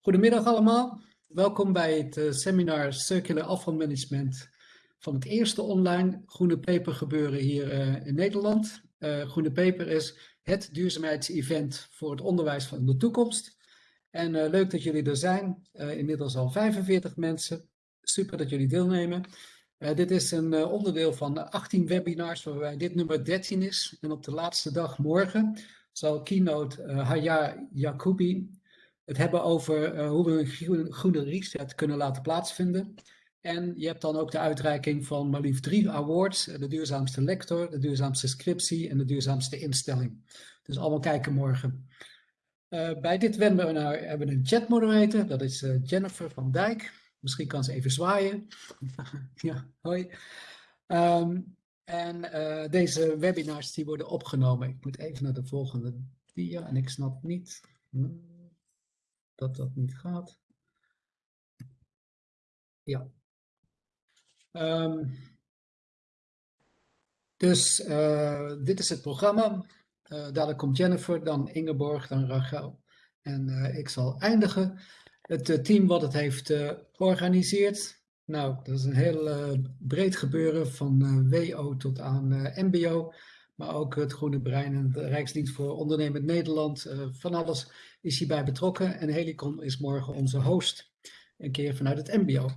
Goedemiddag allemaal. Welkom bij het uh, seminar Circular Afvalmanagement van het eerste online Groene Peper gebeuren hier uh, in Nederland. Uh, Groene Peper is het duurzaamheidsevent voor het onderwijs van de toekomst. En leuk dat jullie er zijn. inmiddels al 45 mensen. Super dat jullie deelnemen. dit is een onderdeel van 18 webinars waarbij dit nummer 13 is. En op de laatste dag morgen zal keynote Haya Yacoubi het hebben over uh, hoe we een groene reset kunnen laten plaatsvinden. En je hebt dan ook de uitreiking van maar liefst drie awards. Eh, de duurzaamste lector, de duurzaamste scriptie en de duurzaamste instelling. Dus allemaal kijken morgen. Uh, bij dit webinar hebben we een chatmoderator. Dat is Jennifer van Dijk. Misschien kan ze even zwaaien. ja, hoi. Um, en deze webinars die worden opgenomen. Ik moet even naar de volgende dia en ik snap niet... Hmm dat dat niet gaat. Ja. Um, dus uh, dit is het programma. Uh, komt Jennifer, dan Ingeborg, dan Rachel. En uh, ik zal eindigen. Het team wat het heeft georganiseerd. Nou, dat is een heel breed gebeuren van WO tot aan MBO maar ook het Groene Brein en de Rijksdienst voor Ondernemend Nederland. Uh, van alles is hierbij betrokken en Helicon is morgen onze host, een keer vanuit het MBO.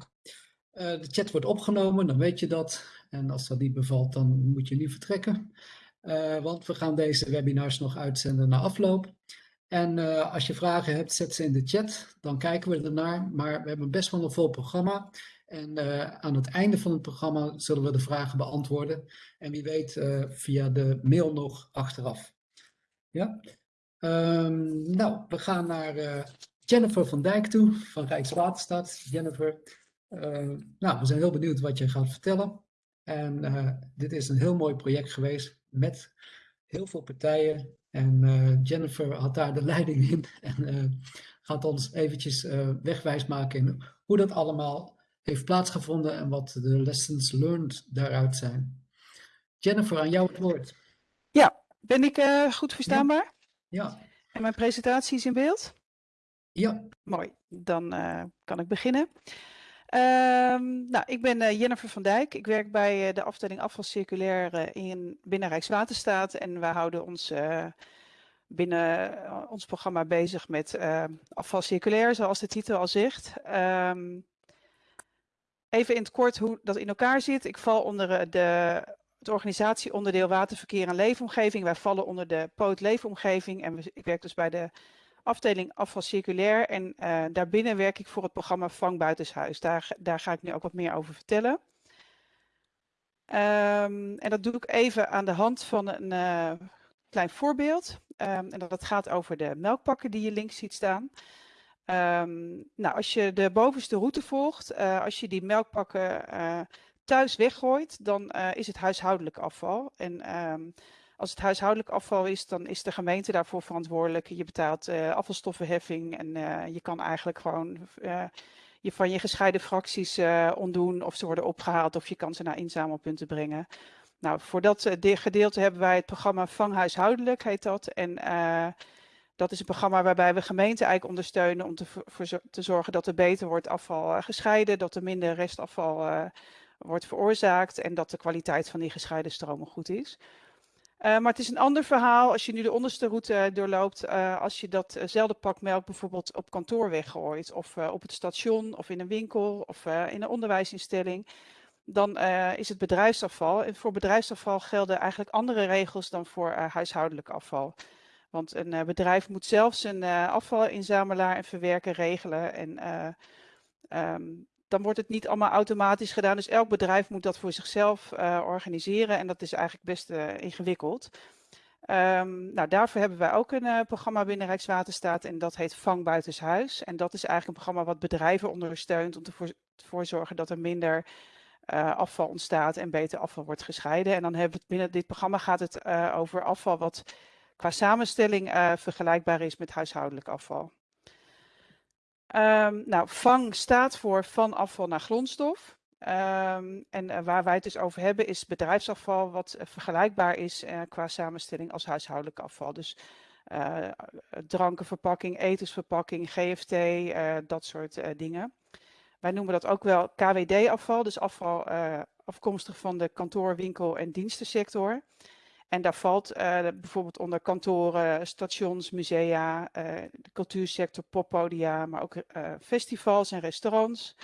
Eh, de chat wordt opgenomen, dan weet je dat. En als dat niet bevalt, dan moet je nu vertrekken. Uh, want we gaan deze webinars nog uitzenden na afloop. En als je vragen hebt, zet ze in de chat. Dan kijken we ernaar. Maar we hebben best wel een vol programma. En uh, aan het einde van het programma zullen we de vragen beantwoorden. En wie weet uh, via de mail nog achteraf. Ja? Um, nou, we gaan naar uh, Jennifer van Dijk toe van Rijkswaterstaat. Jennifer, nou, we zijn heel benieuwd wat je gaat vertellen. En dit is een heel mooi project geweest met heel veel partijen. En Jennifer had daar de leiding in en gaat ons eventjes wegwijs maken in hoe dat allemaal heeft plaatsgevonden en wat de lessons learned daaruit zijn. Jennifer, aan jou het woord. Ja, ben ik uh, goed verstaanbaar? Ja. ja. En mijn presentatie is in beeld? Ja. Mooi, dan uh, kan ik beginnen. Um, nou, ik ben uh, Jennifer van Dijk. Ik werk bij de afdeling afval circulair in binnen Rijkswaterstaat en we houden ons binnen ons programma bezig met afval circulair, zoals de titel al zegt. Um, Even in het kort hoe dat in elkaar zit. Ik val onder eh, de, het organisatieonderdeel waterverkeer en leefomgeving. Wij vallen onder de poot leefomgeving en ik werk dus bij de afdeling afval circulair. En uh, daarbinnen werk ik voor het programma Vang Buitenshuis. Daar, daar ga ik nu ook wat meer over vertellen. Um, en dat doe ik even aan de hand van een uh, klein voorbeeld. Um, en dat gaat over de melkpakken die je links ziet staan. Um, nou, als je de bovenste route volgt, uh, als je die melkpakken uh, thuis weggooit, dan uh, is het huishoudelijk afval. En um, als het huishoudelijk afval is, dan is de gemeente daarvoor verantwoordelijk. Je betaalt afvalstoffenheffing en je kan eigenlijk gewoon je van je gescheiden fracties ontdoen of ze worden opgehaald of je kan ze naar inzamelpunten brengen. Nou, voor dat gedeelte hebben wij het programma Vang Huishoudelijk, heet dat. En dat is een programma waarbij we gemeenten eigenlijk ondersteunen om te, voor, te zorgen dat er beter wordt afval uh, gescheiden, dat er minder restafval uh, wordt veroorzaakt en dat de kwaliteit van die gescheiden stromen goed is. Uh, maar het is een ander verhaal als je nu de onderste route doorloopt, als je datzelfde pak melk bijvoorbeeld op kantoor weggooit of op het station of in een winkel of in een onderwijsinstelling dan is het bedrijfsafval. En voor bedrijfsafval gelden eigenlijk andere regels dan voor huishoudelijk afval. Want een uh, bedrijf moet zelf zijn uh, afvalinzamelaar en verwerker regelen. En uh, um, dan wordt het niet allemaal automatisch gedaan. Dus elk bedrijf moet dat voor zichzelf organiseren. En dat is eigenlijk best ingewikkeld. Um, nou, daarvoor hebben wij ook een programma binnen Rijkswaterstaat. En dat heet Vang Buitenshuis. En dat is eigenlijk een programma wat bedrijven ondersteunt om ervoor te zorgen dat er minder afval ontstaat en beter afval wordt gescheiden. En dan hebben we binnen dit programma gaat het over afval wat qua samenstelling uh, vergelijkbaar is met huishoudelijk afval. Um, nou, VANG staat voor van afval naar grondstof. Um, en uh, waar wij het dus over hebben is bedrijfsafval wat uh, vergelijkbaar is qua samenstelling als huishoudelijk afval. Dus drankenverpakking, etensverpakking, GFT, dat soort dingen. Wij noemen dat ook wel KWD-afval, dus afval afkomstig van de kantoor, winkel en dienstensector. En daar valt uh, bijvoorbeeld onder kantoren, stations, musea, uh, de cultuursector, poppodia, maar ook uh, festivals en restaurants,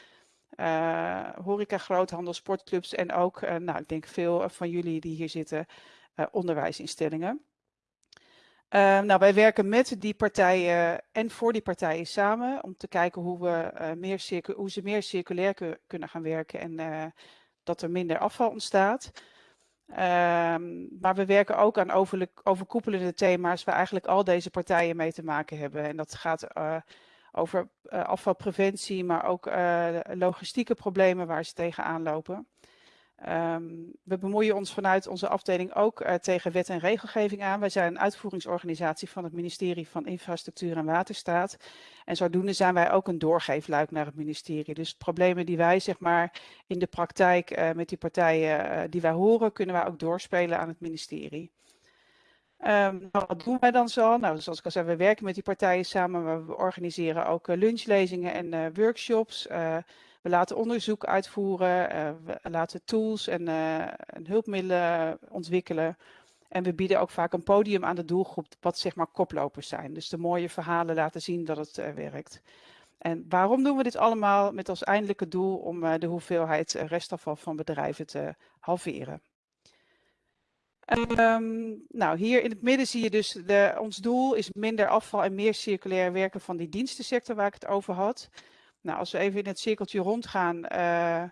horeca, groothandel, sportclubs en ook, nou, ik denk veel van jullie die hier zitten, onderwijsinstellingen. nou, wij werken met die partijen en voor die partijen samen om te kijken hoe, we, meer hoe ze meer circulair kunnen gaan werken en dat er minder afval ontstaat. Um, maar we werken ook aan over, overkoepelende thema's waar eigenlijk al deze partijen mee te maken hebben. En dat gaat uh, over uh, afvalpreventie, maar ook uh, logistieke problemen waar ze tegenaan lopen. Um, we bemoeien ons vanuit onze afdeling ook uh, tegen wet en regelgeving aan. Wij zijn een uitvoeringsorganisatie van het ministerie van Infrastructuur en Waterstaat. En zodoende zijn wij ook een doorgeefluik naar het ministerie. Dus problemen die wij zeg maar in de praktijk uh, met die partijen uh, die wij horen, kunnen wij ook doorspelen aan het ministerie. Um, nou, wat doen wij dan zo? Nou, zoals ik al zei, we werken met die partijen samen, we organiseren ook lunchlezingen en workshops. We laten onderzoek uitvoeren, uh, we laten tools en, uh, en, hulpmiddelen ontwikkelen. En we bieden ook vaak een podium aan de doelgroep, wat zeg maar koplopers zijn. Dus de mooie verhalen laten zien dat het uh, werkt. En waarom doen we dit allemaal? Met als eindelijke doel om de hoeveelheid restafval van bedrijven te halveren. Um, nou, hier in het midden zie je dus, de, ons doel is minder afval en meer circulair werken van die dienstensector waar ik het over had. Nou, als we even in het cirkeltje rondgaan. Uh,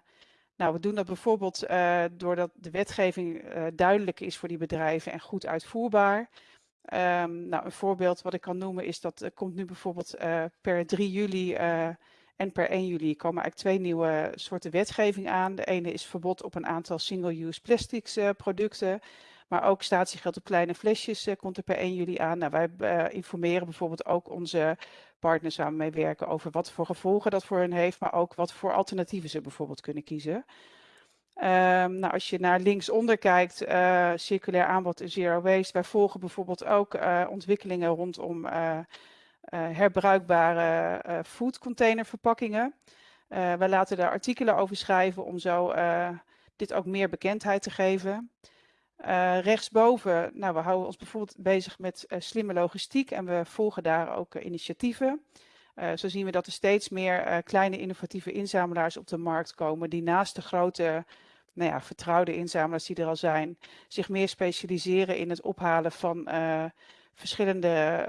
nou, we doen dat bijvoorbeeld uh, doordat de wetgeving uh, duidelijk is voor die bedrijven en goed uitvoerbaar. Um, nou, een voorbeeld wat ik kan noemen is dat er komt nu bijvoorbeeld per 3 juli en per 1 juli komen eigenlijk twee nieuwe soorten wetgeving aan. De ene is verbod op een aantal single-use plastics producten. Maar ook statiegeld op kleine flesjes komt er per 1 juli aan. Nou, wij informeren bijvoorbeeld ook onze partners we mee werken over wat voor gevolgen dat voor hen heeft, maar ook wat voor alternatieven ze bijvoorbeeld kunnen kiezen. Um, nou, als je naar linksonder kijkt, uh, circulair aanbod en zero waste. Wij volgen bijvoorbeeld ook ontwikkelingen rondom herbruikbare foodcontainerverpakkingen. wij laten daar artikelen over schrijven om zo dit ook meer bekendheid te geven. Uh, rechtsboven, nou, we houden ons bijvoorbeeld bezig met uh, slimme logistiek en we volgen daar ook uh, initiatieven. zo zien we dat er steeds meer kleine innovatieve inzamelaars op de markt komen die naast de grote nou ja, vertrouwde inzamelaars die er al zijn, zich meer specialiseren in het ophalen van verschillende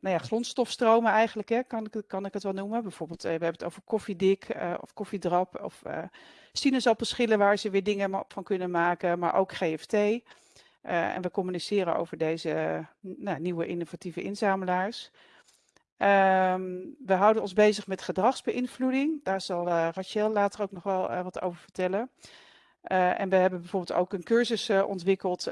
nou ja, grondstofstromen eigenlijk, hè, kan, ik, kan ik het wel noemen. Bijvoorbeeld, we hebben het over koffiedik of koffiedrap of sinaasappelschillen waar ze weer dingen van kunnen maken, maar ook GFT. Eh, en we communiceren over deze nou, nieuwe innovatieve inzamelaars. Um, we houden ons bezig met gedragsbeïnvloeding. Daar zal uh, Rachel later ook nog wel wat over vertellen. en we hebben bijvoorbeeld ook een cursus ontwikkeld,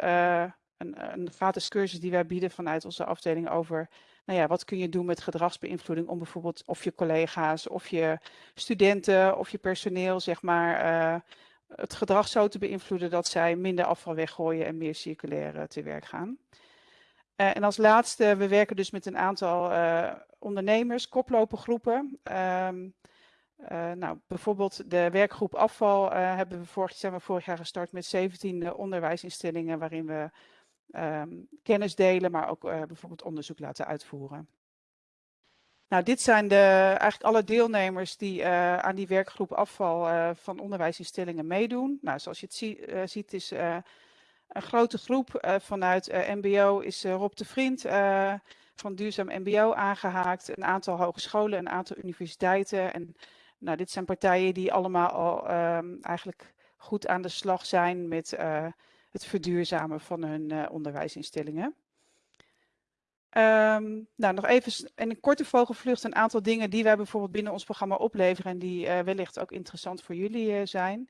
een, een gratis cursus die wij bieden vanuit onze afdeling over nou ja, wat kun je doen met gedragsbeïnvloeding om bijvoorbeeld of je collega's of je studenten of je personeel, zeg maar, uh, het gedrag zo te beïnvloeden dat zij minder afval weggooien en meer circulair uh, te werk gaan. En als laatste, we werken dus met een aantal ondernemers, koplopergroepen. Um, nou, bijvoorbeeld de werkgroep afval hebben we vorig, zijn we vorig jaar gestart met 17 onderwijsinstellingen waarin we um, kennis delen, maar ook uh, bijvoorbeeld onderzoek laten uitvoeren. Nou, dit zijn de, eigenlijk alle deelnemers die uh, aan die werkgroep afval uh, van onderwijsinstellingen meedoen. Nou, zoals je het zie, ziet is een grote groep. vanuit MBO is Rob de Vriend van Duurzaam MBO aangehaakt. Een aantal hogescholen, een aantal universiteiten. En nou, dit zijn partijen die allemaal al um, eigenlijk goed aan de slag zijn met het verduurzamen van hun uh, onderwijsinstellingen. Um, nou, nog even in een korte vogelvlucht een aantal dingen die wij bijvoorbeeld binnen ons programma opleveren en die uh, wellicht ook interessant voor jullie uh, zijn.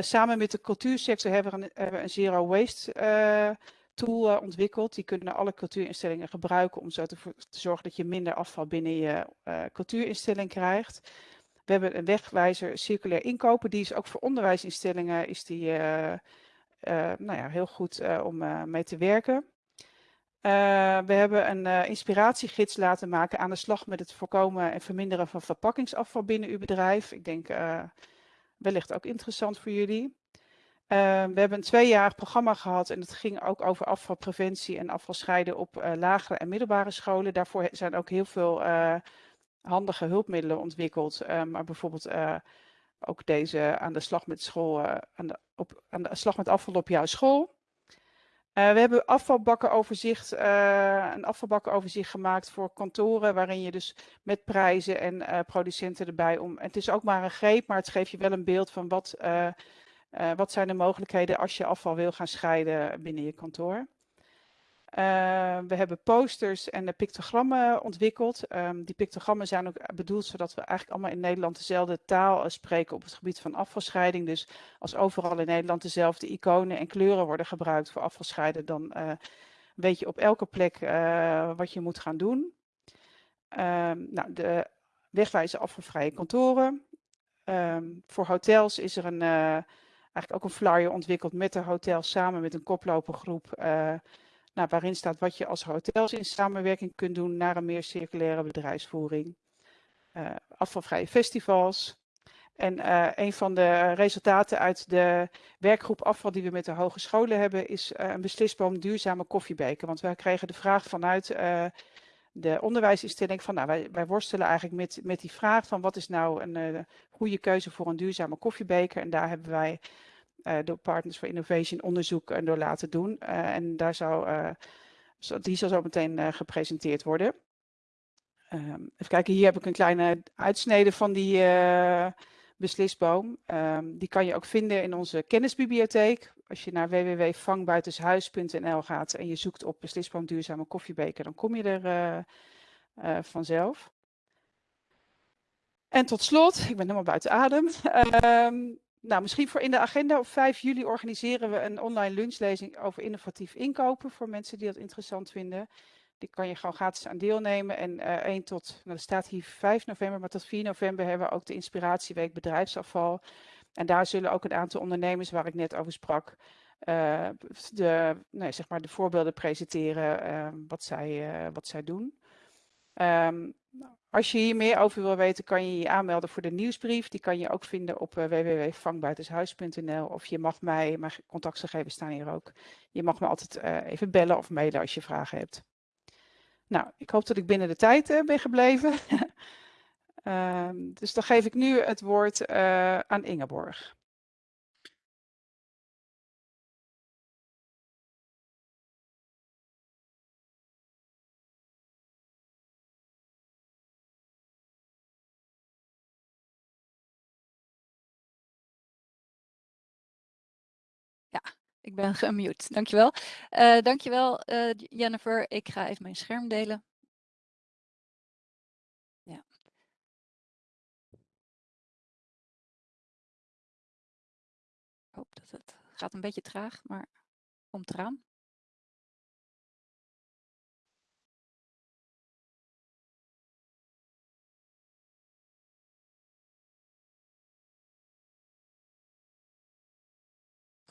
samen met de cultuursector hebben we een, hebben een zero waste tool ontwikkeld. Die kunnen alle cultuurinstellingen gebruiken om zo te, te zorgen dat je minder afval binnen je cultuurinstelling krijgt. We hebben een wegwijzer circulair inkopen. Die is ook voor onderwijsinstellingen is die, nou ja, heel goed uh, om uh, mee te werken. we hebben een inspiratiegids laten maken aan de slag met het voorkomen en verminderen van verpakkingsafval binnen uw bedrijf. Ik denk wellicht ook interessant voor jullie. we hebben een tweejarig programma gehad en het ging ook over afvalpreventie en afvalscheiden op lagere en middelbare scholen. Daarvoor zijn ook heel veel handige hulpmiddelen ontwikkeld. maar bijvoorbeeld ook deze aan de slag met school, aan, de, op, de slag met afval op jouw school. Uh, we hebben afvalbakkenoverzicht, uh, een afvalbakkenoverzicht gemaakt voor kantoren, waarin je dus met prijzen en producenten erbij om. Het is ook maar een greep, maar het geeft je wel een beeld van wat, wat zijn de mogelijkheden als je afval wil gaan scheiden binnen je kantoor. Uh, we hebben posters en de pictogrammen ontwikkeld. Um, die pictogrammen zijn ook bedoeld zodat we eigenlijk allemaal in Nederland dezelfde taal spreken op het gebied van afvalscheiding. Dus als overal in Nederland dezelfde iconen en kleuren worden gebruikt voor afvalscheiden, dan weet je op elke plek wat je moet gaan doen. Um, nou, de wegwijze afvalvrije kantoren. Voor hotels is er een, eigenlijk ook een flyer ontwikkeld met de hotels samen met een koplopergroep nou, waarin staat wat je als hotels in samenwerking kunt doen naar een meer circulaire bedrijfsvoering. Uh, afvalvrije festivals. En uh, een van de resultaten uit de werkgroep afval die we met de hogescholen hebben, is uh, een beslisboom duurzame koffiebeker. Want wij kregen de vraag vanuit de onderwijsinstelling van, nou, wij, worstelen eigenlijk met, met die vraag van wat is nou een goede keuze voor een duurzame koffiebeker. En daar hebben wij door Partners for Innovation onderzoek uh, door laten doen. Uh, en daar zou, die zal zo meteen gepresenteerd worden. Um, even kijken, hier heb ik een kleine uitsnede van die beslisboom. Um, die kan je ook vinden in onze kennisbibliotheek. Als je naar www.vangbuitenshuis.nl gaat en je zoekt op beslisboom duurzame koffiebeker, dan kom je er vanzelf. En tot slot, ik ben helemaal buiten adem. Um, nou, misschien voor in de agenda op 5 juli organiseren we een online lunchlezing over innovatief inkopen voor mensen die dat interessant vinden. Die kan je gewoon gratis aan deelnemen. En uh, eh, 1 tot, nou, er staat hier 5 november, maar tot 4 november hebben we ook de Inspiratieweek Bedrijfsafval. En daar zullen ook een aantal ondernemers waar ik net over sprak, uh, de, nee, zeg maar de voorbeelden presenteren uh, wat, zij, wat zij doen. Um, als je hier meer over wil weten, kan je je aanmelden voor de nieuwsbrief. Die kan je ook vinden op uh, www.vangbuitenshuis.nl. Of je mag mij, mijn contactgegevens staan hier ook. Je mag me altijd uh, even bellen of mailen als je vragen hebt. Nou, ik hoop dat ik binnen de tijd uh, ben gebleven. um, dus dan geef ik nu het woord aan Ingeborg. Ik ben gemute. Dankjewel. Uh, dankjewel uh, Jennifer. Ik ga even mijn scherm delen. Ja. Ik hoop dat het gaat een beetje traag, maar komt eraan.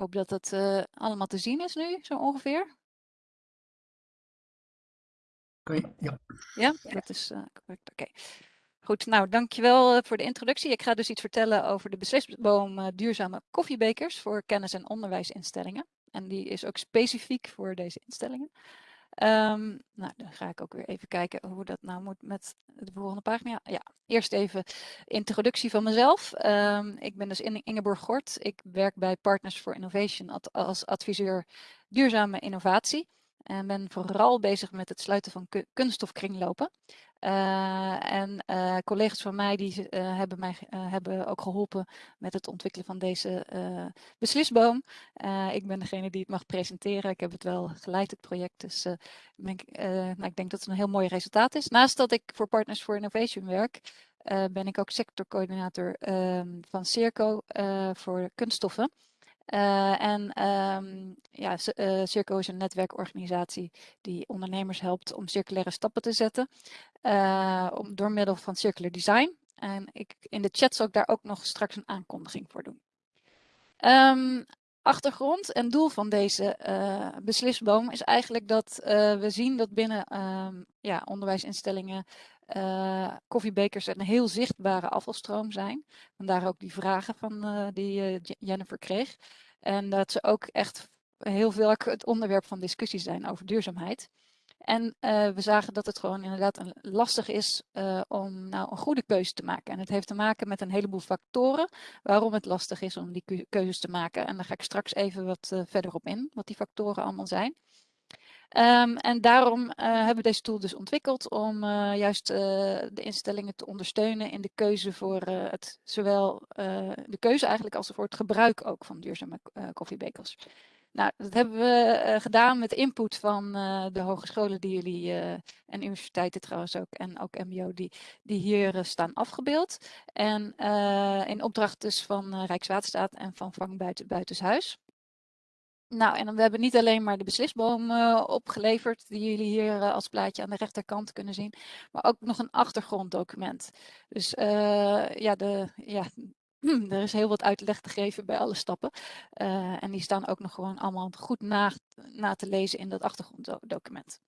Hoop dat het uh, allemaal te zien is nu, zo ongeveer. Oké, ja. Ja, dat is uh, correct. Oké. Goed, nou dankjewel uh, voor de introductie. Ik ga dus iets vertellen over de beslisboom duurzame koffiebekers voor kennis- en onderwijsinstellingen. En die is ook specifiek voor deze instellingen. Um, nou, dan ga ik ook weer even kijken hoe dat nou moet met de volgende pagina. Ja, eerst even introductie van mezelf. Um, ik ben dus Ingeborg Gort. Ik werk bij Partners for Innovation als adviseur duurzame innovatie. En ben vooral bezig met het sluiten van kunststofkringlopen. Uh, en uh, collega's van mij die uh, hebben mij hebben ook geholpen met het ontwikkelen van deze beslisboom. ik ben degene die het mag presenteren. Ik heb het wel geleid, het project. Dus ben ik, nou, ik denk dat het een heel mooi resultaat is. Naast dat ik voor Partners for Innovation werk, ben ik ook sectorcoördinator ehm, van Circo voor kunststoffen. Uh, en um, ja, uh, Circo is een netwerkorganisatie die ondernemers helpt om circulaire stappen te zetten uh, om, door middel van circular design. En ik, in de chat zal ik daar ook nog straks een aankondiging voor doen. Um, achtergrond en doel van deze beslisboom is eigenlijk dat we zien dat binnen um, ja, onderwijsinstellingen uh, koffiebekers een heel zichtbare afvalstroom zijn. Vandaar ook die vragen van, die Jennifer kreeg. En dat ze ook echt heel veel het onderwerp van discussie zijn over duurzaamheid. En we zagen dat het gewoon inderdaad lastig is om nou een goede keuze te maken. En het heeft te maken met een heleboel factoren waarom het lastig is om die keuzes te maken. En daar ga ik straks even wat verder op in, wat die factoren allemaal zijn. Um, en daarom hebben we deze tool dus ontwikkeld om juist de instellingen te ondersteunen in de keuze voor het, zowel de keuze eigenlijk als voor het gebruik ook van duurzame koffiebekers. Nou, dat hebben we gedaan met input van de hogescholen die jullie, en universiteiten trouwens ook, en ook mbo, die, die hier staan afgebeeld. En in opdracht dus van Rijkswaterstaat en van Vang Buiten. Nou, en we hebben niet alleen maar de beslisboom opgeleverd, die jullie hier als plaatje aan de rechterkant kunnen zien, maar ook nog een achtergronddocument. Dus ja, de, ja, er is heel wat uitleg te geven bij alle stappen. Uh, en die staan ook nog gewoon allemaal goed na, na te lezen in dat achtergronddocument.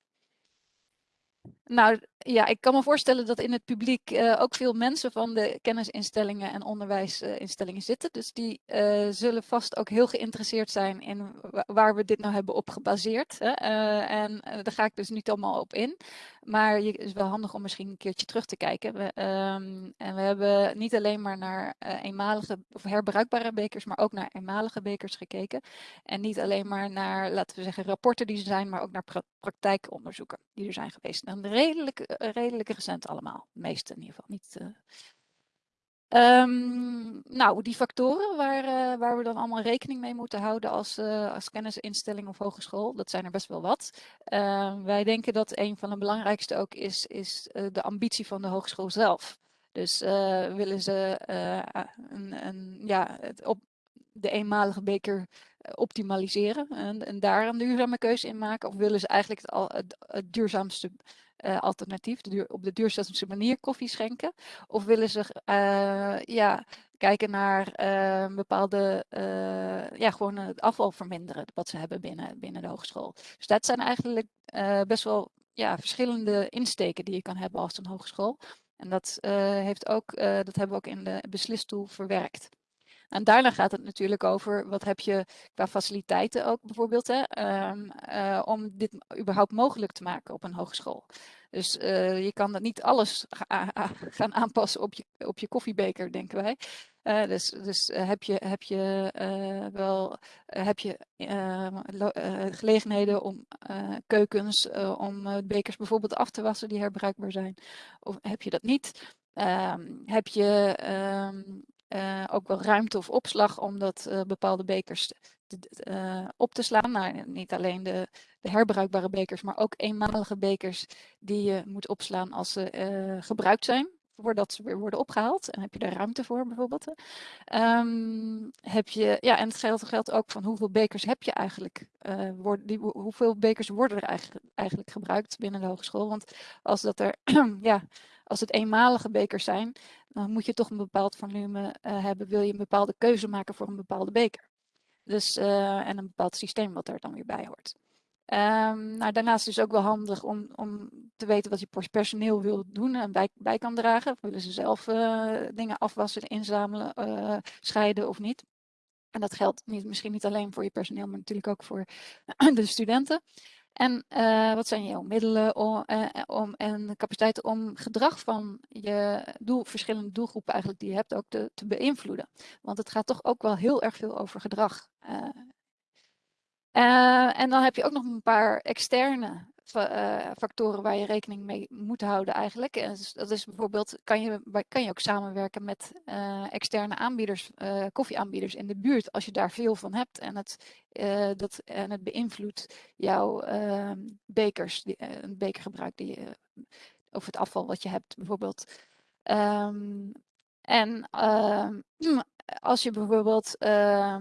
Nou ja, ik kan me voorstellen dat in het publiek uh, ook veel mensen van de kennisinstellingen en onderwijsinstellingen zitten. Dus die uh, zullen vast ook heel geïnteresseerd zijn in waar we dit nou hebben op gebaseerd. Hè? Uh, en daar ga ik dus niet allemaal op in. Maar het is wel handig om misschien een keertje terug te kijken. We, um, en we hebben niet alleen maar naar eenmalige of herbruikbare bekers, maar ook naar eenmalige bekers gekeken. En niet alleen maar naar, laten we zeggen, rapporten die er zijn, maar ook naar pra praktijkonderzoeken die er zijn geweest. En redelijk eh, redelijk recent allemaal. De meeste in ieder geval. Niet, Um, nou, die factoren waar, uh, waar we dan allemaal rekening mee moeten houden als, als kennisinstelling of hogeschool, dat zijn er best wel wat. Uh, wij denken dat een van de belangrijkste ook is, is de ambitie van de hogeschool zelf. Dus willen ze een, een, ja, het op de eenmalige beker optimaliseren en, en, daar een duurzame keuze in maken? Of willen ze eigenlijk het, al, het, het duurzaamste uh, alternatief, de duur, op de duurzaamste manier koffie schenken? Of willen ze uh, ja, kijken naar uh, bepaalde, ja, gewoon het afval verminderen wat ze hebben binnen, binnen de hogeschool? Dus dat zijn eigenlijk best wel ja, verschillende insteken die je kan hebben als een hogeschool. En dat, heeft ook, dat hebben we ook in de beslistoel verwerkt. En daarna gaat het natuurlijk over wat heb je qua faciliteiten ook bijvoorbeeld, hè, um, uh, om dit überhaupt mogelijk te maken op een hogeschool. Dus uh, je kan dat niet alles gaan aanpassen op je, op je koffiebeker, denken wij. Uh, dus dus heb je, heb je wel heb je, gelegenheden om keukens, om bekers bijvoorbeeld af te wassen die herbruikbaar zijn? Of heb je dat niet? Um, heb je uh, ook wel ruimte of opslag om dat uh, bepaalde bekers te, uh, op te slaan. Nou, niet alleen de, de, herbruikbare bekers, maar ook eenmalige bekers die je moet opslaan als ze gebruikt zijn. Voordat ze weer worden opgehaald. En heb je daar ruimte voor bijvoorbeeld. Um, heb je, ja, en het geldt, geldt ook van hoeveel bekers heb je eigenlijk. Worden, die, hoeveel bekers worden er eigenlijk, eigenlijk gebruikt binnen de hogeschool. Want als dat er, ja, als het eenmalige bekers zijn, dan moet je toch een bepaald volume uh, hebben. Wil je een bepaalde keuze maken voor een bepaalde beker. Dus, uh, en een bepaald systeem wat er dan weer bij hoort. Um, nou, daarnaast is het ook wel handig om, om te weten wat je personeel wil doen en bij, bij kan dragen. Willen ze zelf uh, dingen afwassen, inzamelen, scheiden of niet. En dat geldt niet, misschien niet alleen voor je personeel, maar natuurlijk ook voor de studenten. En uh, wat zijn jouw middelen om, uh, om, en capaciteiten om gedrag van je doel, verschillende doelgroepen eigenlijk die je hebt ook te, te beïnvloeden? Want het gaat toch ook wel heel erg veel over gedrag. En dan heb je ook nog een paar externe factoren waar je rekening mee moet houden eigenlijk. En dat is bijvoorbeeld, kan je, kan je ook samenwerken met uh, externe aanbieders, uh, koffieaanbieders in de buurt, als je daar veel van hebt en het, dat, en het beïnvloedt jouw ehm, bekers, die, een bekergebruik die je, of het afval wat je hebt bijvoorbeeld. Um, en ehm, als je bijvoorbeeld uh,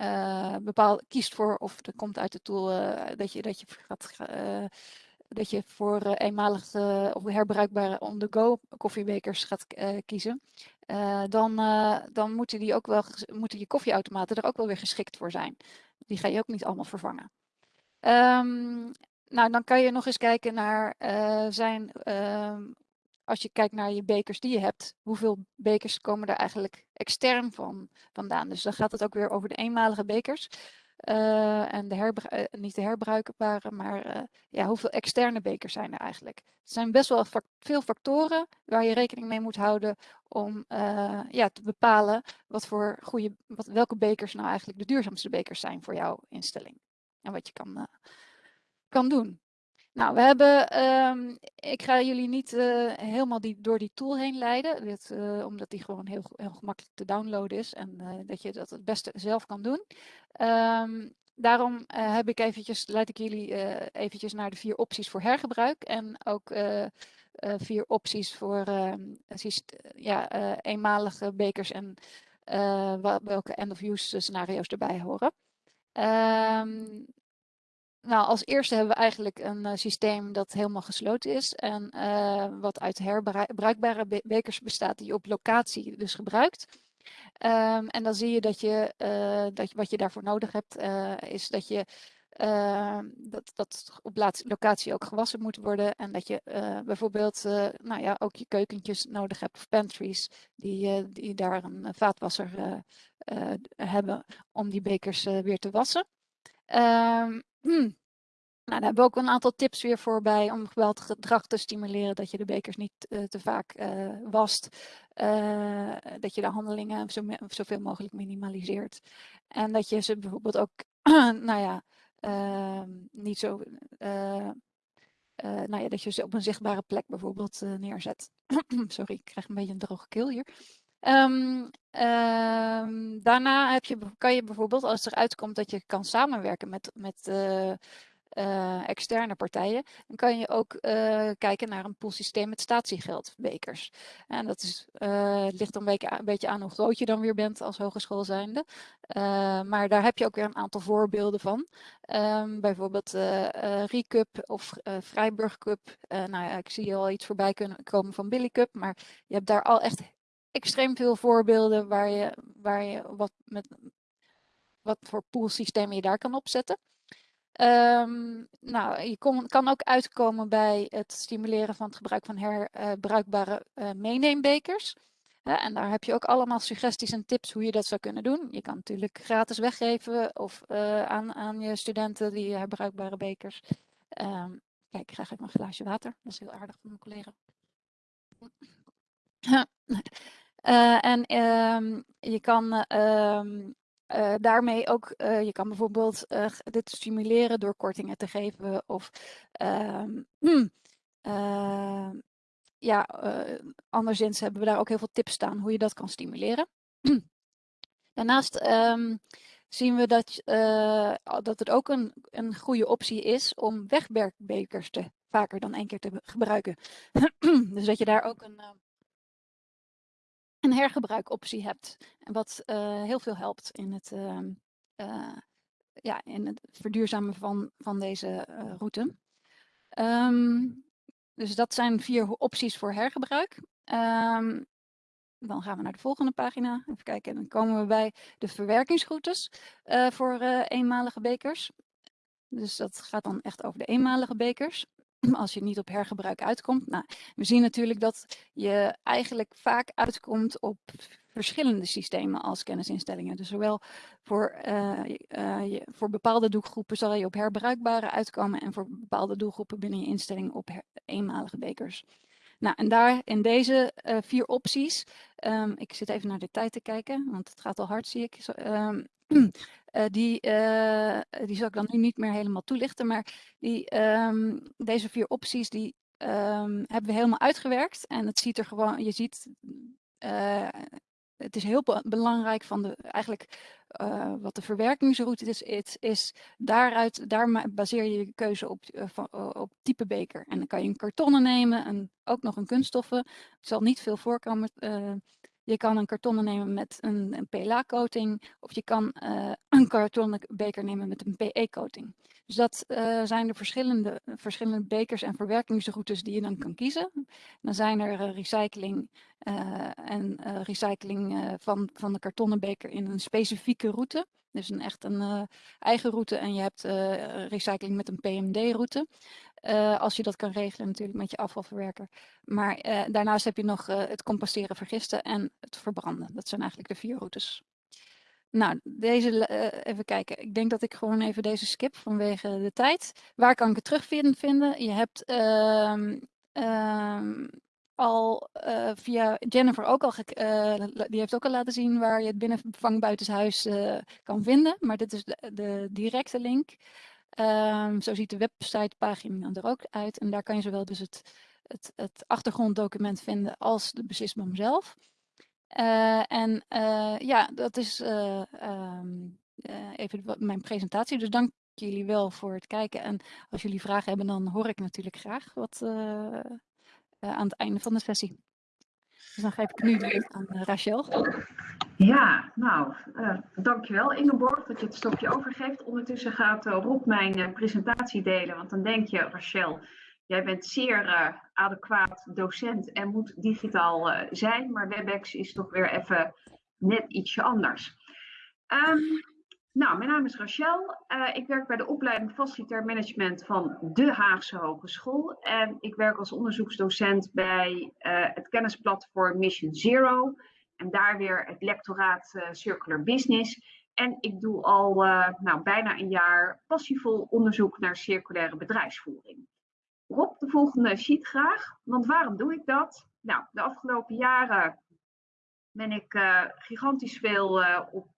uh, bepaald kiest voor, of er komt uit de tool uh, dat, je, dat je gaat uh, dat je voor eenmalige of herbruikbare on-the-go koffiebekers gaat kiezen, dan, dan moeten, die ook wel, moeten je koffieautomaten er ook wel weer geschikt voor zijn. Die ga je ook niet allemaal vervangen. Ehm, nou, dan kan je nog eens kijken naar zijn ehm, als je kijkt naar je bekers die je hebt, hoeveel bekers komen er eigenlijk extern van vandaan? Dus dan gaat het ook weer over de eenmalige bekers. Uh, en de uh, niet de herbruikbare, maar uh, ja, hoeveel externe bekers zijn er eigenlijk? Het zijn best wel veel factoren waar je rekening mee moet houden om ja, te bepalen wat voor goede, wat, welke bekers nou eigenlijk de duurzaamste bekers zijn voor jouw instelling. En wat je kan, kan doen. Nou, we hebben, um, ik ga jullie niet uh, helemaal die, door die tool heen leiden, dit, uh, omdat die gewoon heel, heel gemakkelijk te downloaden is en uh, dat je dat het beste zelf kan doen. Um, daarom heb ik eventjes, leid ik jullie eventjes naar de vier opties voor hergebruik en ook vier opties voor ja, eenmalige bekers en welke end-of-use scenario's erbij horen. Um, nou, als eerste hebben we eigenlijk een uh, systeem dat helemaal gesloten is en uh, wat uit herbruikbare be bekers bestaat die je op locatie dus gebruikt. Um, en dan zie je dat je, uh, dat wat je daarvoor nodig hebt, is dat je ehm, dat, dat op locatie ook gewassen moet worden en dat je bijvoorbeeld nou ja, ook je keukentjes nodig hebt of pantries die, die daar een vaatwasser hebben om die bekers weer te wassen. Um, Hmm. Nou, daar hebben we ook een aantal tips weer voor bij om gedrag te stimuleren. Dat je de bekers niet uh, te vaak uh, wast. Uh, dat je de handelingen zo zoveel mogelijk minimaliseert. En dat je ze bijvoorbeeld ook, nou ja, ehm, niet zo... nou ja, dat je ze op een zichtbare plek bijvoorbeeld neerzet. Sorry, ik krijg een beetje een droge keel hier. Um, daarna heb je, kan je bijvoorbeeld, als er uitkomt dat je kan samenwerken met, met uh, uh, externe partijen, dan kan je ook uh, kijken naar een poolsysteem met statiegeldbekers. En dat is, ligt beetje, een beetje aan hoe groot je dan weer bent als hogeschool zijnde. maar daar heb je ook weer een aantal voorbeelden van. Um, bijvoorbeeld Recup of Vrijburg Cup. nou ja, ik zie al iets voorbij kunnen komen van Billy Cup, maar je hebt daar al echt extreem veel voorbeelden waar je, waar je wat, met, wat voor poolsystemen je daar kan opzetten. Um, nou, je kan ook uitkomen bij het stimuleren van het gebruik van herbruikbare uh, meeneembekers. Uh, en daar heb je ook allemaal suggesties en tips hoe je dat zou kunnen doen. Je kan natuurlijk gratis weggeven of uh, aan, aan je studenten die herbruikbare bekers. Um, kijk, krijg even een glaasje water. Dat is heel aardig van mijn collega. Uh, en um, je kan um, uh, daarmee ook, uh, je kan bijvoorbeeld dit stimuleren door kortingen te geven of um, ja, anderszins hebben we daar ook heel veel tips staan hoe je dat kan stimuleren. Daarnaast zien we dat, dat het ook een, een goede optie is om wegwerkbekers te vaker dan één keer te gebruiken. dus dat je daar ook een een hergebruikoptie hebt. Wat uh, heel veel helpt in het, uh, uh, ja, in het verduurzamen van, van deze route. Um, dus dat zijn vier opties voor hergebruik. Um, dan gaan we naar de volgende pagina. Even kijken, dan komen we bij de verwerkingsroutes voor eenmalige bekers. Dus dat gaat dan echt over de eenmalige bekers. als je niet op hergebruik uitkomt. Nou, we zien natuurlijk dat je eigenlijk vaak uitkomt op verschillende systemen als kennisinstellingen. Dus zowel voor, uh, uh, voor bepaalde doelgroepen zal je op herbruikbare uitkomen en voor bepaalde doelgroepen binnen je instelling op eenmalige bekers. Nou, en daar in deze uh, vier opties, um, ik zit even naar de tijd te kijken, want het gaat al hard zie ik. Um, Uh, die, uh, die zal ik dan nu niet meer helemaal toelichten, maar die, um, deze vier opties die um, hebben we helemaal uitgewerkt. En het ziet er gewoon, je ziet, uh, het is heel belangrijk van de, eigenlijk wat de verwerkingsroute is, het is daaruit, daar baseer je je keuze op, van, op type beker. En dan kan je een kartonnen nemen en ook nog een kunststoffen. Het zal niet veel voorkomen je kan een kartonnen nemen met een, een PLA-coating of je kan uh, een kartonnen beker nemen met een PE-coating. Dus dat uh, zijn de verschillende, verschillende bekers en verwerkingsroutes die je dan kan kiezen. Dan zijn er uh, recycling en recycling van, van de kartonnen beker in een specifieke route. Dus een echt een eigen route en je hebt recycling met een PMD-route. Als je dat kan regelen natuurlijk met je afvalverwerker. Maar daarnaast heb je nog het composteren, vergisten en het verbranden. Dat zijn eigenlijk de vier routes. Nou, deze, even kijken. Ik denk dat ik gewoon even deze skip vanwege de tijd. Waar kan ik het terugvinden? Je hebt uh, uh, al via Jennifer ook al, die heeft ook al laten zien waar je het binnenvang buitenshuis kan vinden. Maar dit is de directe link. Ehm, zo ziet de websitepagina er ook uit. En daar kan je zowel dus het, het, het achtergronddocument vinden als de beslissing zelf. Uh, en uh, ja, dat is uh, um, even mijn presentatie. Dus dank jullie wel voor het kijken. En als jullie vragen hebben, dan hoor ik natuurlijk graag wat aan het einde van de sessie. Dus dan geef ik nu de aan Rachel. Ja, nou, dankjewel Ingeborg dat je het stokje overgeeft. Ondertussen gaat Rob mijn presentatie delen, want dan denk je, Rachel, Jij bent zeer uh, adequaat docent en moet digitaal uh, zijn, maar WebEx is toch weer even net ietsje anders. Um, nou, mijn naam is Rachel. Uh, ik werk bij de opleiding Facilitair Management van de Haagse Hogeschool. En ik werk als onderzoeksdocent bij het kennisplatform Mission Zero. En daar weer het lectoraat Circular Business. En ik doe al nou, bijna een jaar passievol onderzoek naar circulaire bedrijfsvoering. Rob, de volgende sheet graag. Want waarom doe ik dat? Nou, de afgelopen jaren ben ik gigantisch veel op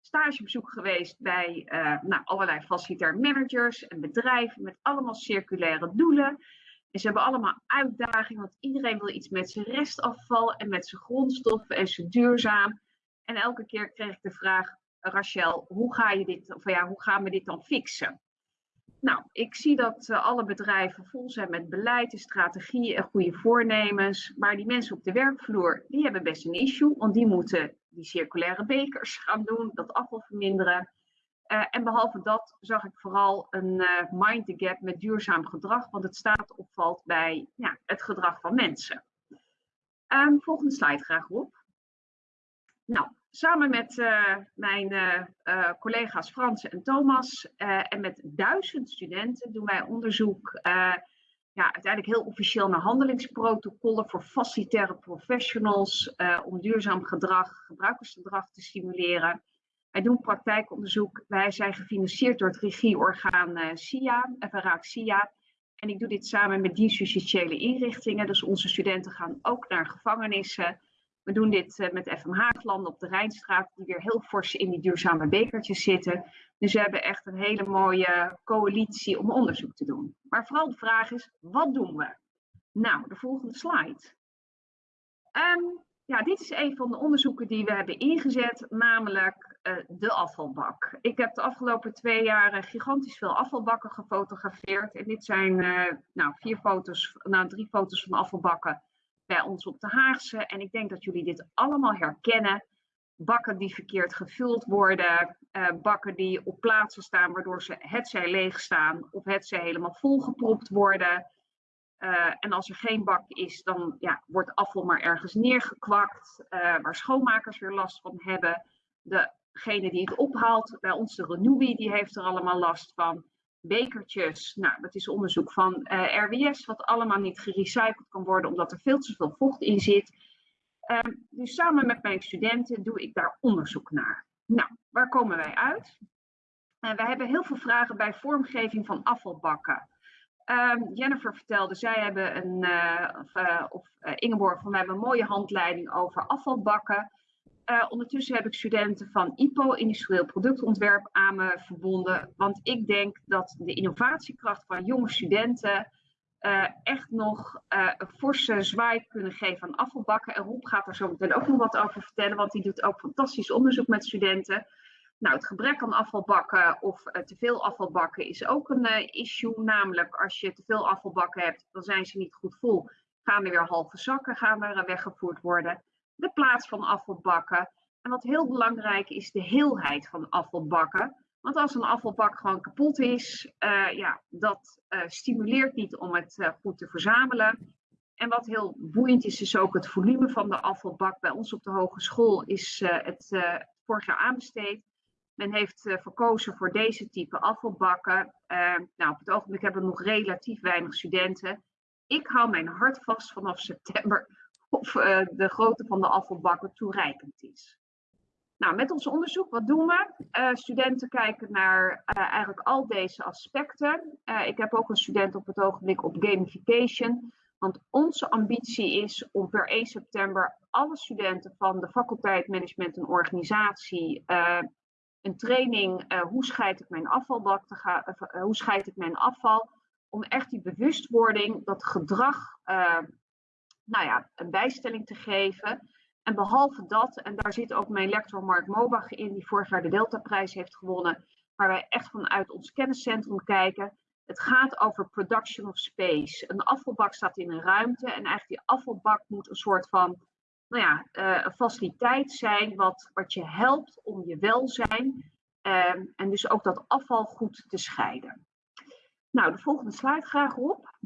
stagebezoek geweest bij nou, allerlei facilitair managers en bedrijven met allemaal circulaire doelen. En ze hebben allemaal uitdagingen, want iedereen wil iets met zijn restafval en met zijn grondstoffen en zijn duurzaam. En elke keer kreeg ik de vraag, Rachel, hoe, ga je dit, of ja, hoe gaan we dit dan fixen? Nou, ik zie dat uh, alle bedrijven vol zijn met beleid en strategieën en goede voornemens. Maar die mensen op de werkvloer, die hebben best een issue. Want die moeten die circulaire bekers gaan doen, dat afval verminderen. Uh, en behalve dat zag ik vooral een uh, mind the gap met duurzaam gedrag. Want het staat opvalt bij ja, het gedrag van mensen. Um, volgende slide graag op. Nou, samen met uh, mijn collega's Frans en Thomas en met duizend studenten doen wij onderzoek, ja, uiteindelijk heel officieel naar handelingsprotocollen voor facilitaire professionals om duurzaam gedrag, gebruikersgedrag te stimuleren. Wij doen praktijkonderzoek. Wij zijn gefinancierd door het regieorgaan SIA, FRA SIA. En ik doe dit samen met dienstjustitiële inrichtingen. Dus onze studenten gaan ook naar gevangenissen we doen dit uh, met FM Haaglanden op de Rijnstraat, die weer heel fors in die duurzame bekertjes zitten. Dus we hebben echt een hele mooie coalitie om onderzoek te doen. Maar vooral de vraag is, wat doen we? Nou, de volgende slide. Um, ja, dit is een van de onderzoeken die we hebben ingezet, namelijk uh, de afvalbak. Ik heb de afgelopen twee jaar gigantisch veel afvalbakken gefotografeerd. En dit zijn nou, vier foto's, nou, drie foto's van afvalbakken bij ons op de Haagse. En ik denk dat jullie dit allemaal herkennen. Bakken die verkeerd gevuld worden, uh, bakken die op plaatsen staan waardoor ze hetzij leeg staan of hetzij helemaal volgepropt worden. Uh, en als er geen bak is, dan ja, wordt afval maar ergens neergekwakt, uh, waar schoonmakers weer last van hebben. Degene die het ophaalt, bij ons de Renewi, die heeft er allemaal last van bekertjes. Nou, dat is onderzoek van eh, RWS, wat allemaal niet gerecycled kan worden omdat er veel te veel vocht in zit. Uh, dus samen met mijn studenten doe ik daar onderzoek naar. Nou, waar komen wij uit? Uh, we hebben heel veel vragen bij vormgeving van afvalbakken. Ehm, Jennifer vertelde, zij hebben een, uh, of, Ingeborg van hebben een mooie handleiding over afvalbakken. Uh, ondertussen heb ik studenten van IPO, Industrieel Productontwerp, aan me verbonden. Want ik denk dat de innovatiekracht van jonge studenten uh, echt nog uh, een forse zwaai kunnen geven aan afvalbakken. En Rob gaat er zo meteen ook nog wat over vertellen, want die doet ook fantastisch onderzoek met studenten. Nou, het gebrek aan afvalbakken of te veel afvalbakken is ook een issue. Namelijk, als je te veel afvalbakken hebt, dan zijn ze niet goed vol. Gaan er weer halve zakken gaan er weggevoerd worden de plaats van afvalbakken. En wat heel belangrijk is, de heelheid van afvalbakken. Want als een afvalbak gewoon kapot is, uh, ja, dat uh, stimuleert niet om het uh, goed te verzamelen. En wat heel boeiend is, is ook het volume van de afvalbak. Bij ons op de hogeschool is het vorig jaar aanbesteed. Men heeft verkozen voor deze type afvalbakken. nou, op het ogenblik hebben we nog relatief weinig studenten. Ik hou mijn hart vast vanaf september of de grootte van de afvalbakken toereikend is. Nou, met ons onderzoek, wat doen we? Uh, studenten kijken naar uh, eigenlijk al deze aspecten. Ik heb ook een student op het ogenblik op gamification. Want onze ambitie is om per 1 september alle studenten van de faculteit Management en Organisatie een training hoe scheid ik mijn afvalbak te gaan, hoe scheid ik mijn afval, om echt die bewustwording, dat gedrag, nou ja, een bijstelling te geven. En behalve dat, en daar zit ook mijn lector Mark Mobach in, die vorig jaar de Delta-prijs heeft gewonnen, waar wij echt vanuit ons kenniscentrum kijken. Het gaat over production of space. Een afvalbak staat in een ruimte en eigenlijk die afvalbak moet een soort van nou ja, uh, een faciliteit zijn wat, wat je helpt om je welzijn uh, en dus ook dat afval goed te scheiden. Nou, de volgende slide graag op.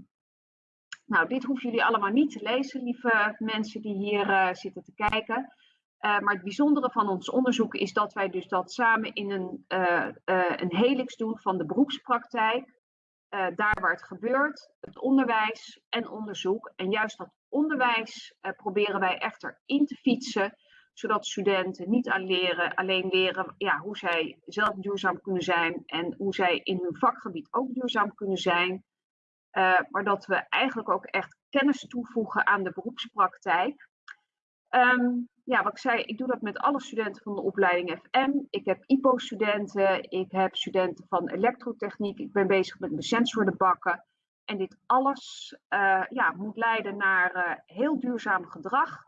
Nou, dit hoeven jullie allemaal niet te lezen, lieve mensen die hier uh, zitten te kijken. Uh, maar het bijzondere van ons onderzoek is dat wij dus dat samen in een, uh, een helix doen van de beroepspraktijk. daar waar het gebeurt, het onderwijs en onderzoek. En juist dat onderwijs proberen wij echter in te fietsen, zodat studenten niet alleen leren, alleen leren ja, hoe zij zelf duurzaam kunnen zijn en hoe zij in hun vakgebied ook duurzaam kunnen zijn. Uh, maar dat we eigenlijk ook echt kennis toevoegen aan de beroepspraktijk. Um, ja, wat ik zei, ik doe dat met alle studenten van de opleiding FM. Ik heb IPO-studenten, ik heb studenten van elektrotechniek, ik ben bezig met mijn sensordebakken. En dit alles uh, ja, moet leiden naar uh, heel duurzaam gedrag.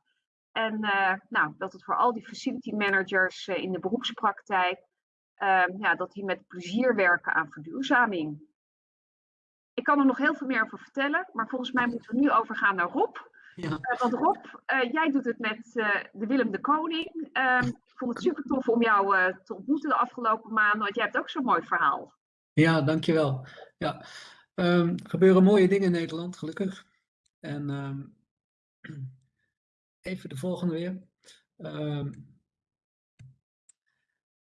En nou, dat het voor al die facility managers in de beroepspraktijk, ja, dat die met plezier werken aan verduurzaming. Ik kan er nog heel veel meer over vertellen, maar volgens mij moeten we nu overgaan naar Rob. Ja. Uh, want Rob, uh, jij doet het met uh, de Willem de Koning. Ehm, ik vond het super tof om jou te ontmoeten de afgelopen maanden, want jij hebt ook zo'n mooi verhaal. Ja, dankjewel. Ja, um, er gebeuren mooie dingen in Nederland, gelukkig. En um, even de volgende weer.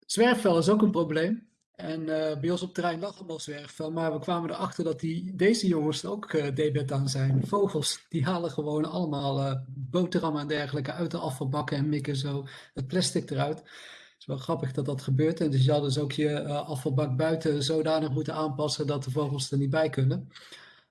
zwerfvuil is ook een probleem. En uh, bij ons op terrein lag allemaal zwerfvuil, maar we kwamen erachter dat die, deze jongens ook uh, aan zijn. Vogels, die halen gewoon allemaal uh, boterhammen en dergelijke uit de afvalbakken en mikken zo het plastic eruit. Het is wel grappig dat dat gebeurt. En dus je had dus ook je afvalbak buiten zodanig moeten aanpassen dat de vogels er niet bij kunnen.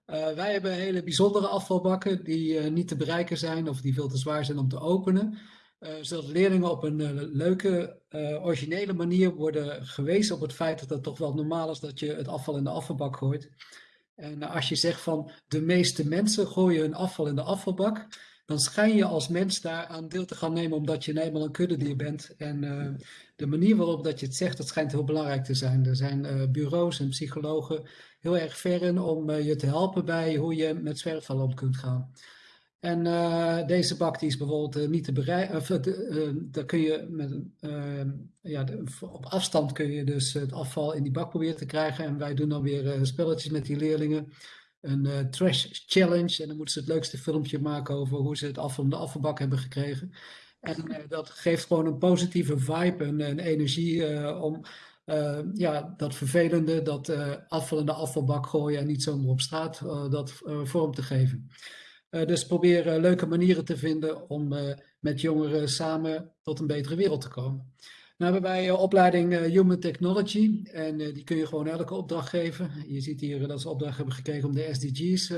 wij hebben hele bijzondere afvalbakken die niet te bereiken zijn of die veel te zwaar zijn om te openen. Uh, zodat leerlingen op een uh, leuke, uh, originele manier worden gewezen op het feit dat het toch wel normaal is dat je het afval in de afvalbak gooit. En als je zegt van de meeste mensen gooien hun afval in de afvalbak, dan schijn je als mens daar aan deel te gaan nemen omdat je eenmaal een kuddedier bent. En de manier waarop dat je het zegt, dat schijnt heel belangrijk te zijn. Er zijn bureaus en psychologen heel erg ver in om je te helpen bij hoe je met zwerfval om kunt gaan. En uh, deze bak die is bijvoorbeeld uh, niet te bereiken. Uh, daar kun je met, ja, op afstand kun je dus het afval in die bak proberen te krijgen. En wij doen dan weer spelletjes met die leerlingen. Een trash challenge. En dan moeten ze het leukste filmpje maken over hoe ze het afval in de afvalbak hebben gekregen. En dat geeft gewoon een positieve vibe en energie om ja, dat vervelende, dat afval in de afvalbak gooien en niet zomaar op straat, dat vorm te geven. Uh, dus probeer uh, leuke manieren te vinden om uh, met jongeren samen tot een betere wereld te komen. Nou hebben wij opleiding Human Technology en die kun je gewoon elke opdracht geven. Je ziet hier dat ze opdracht hebben gekregen om de SDG's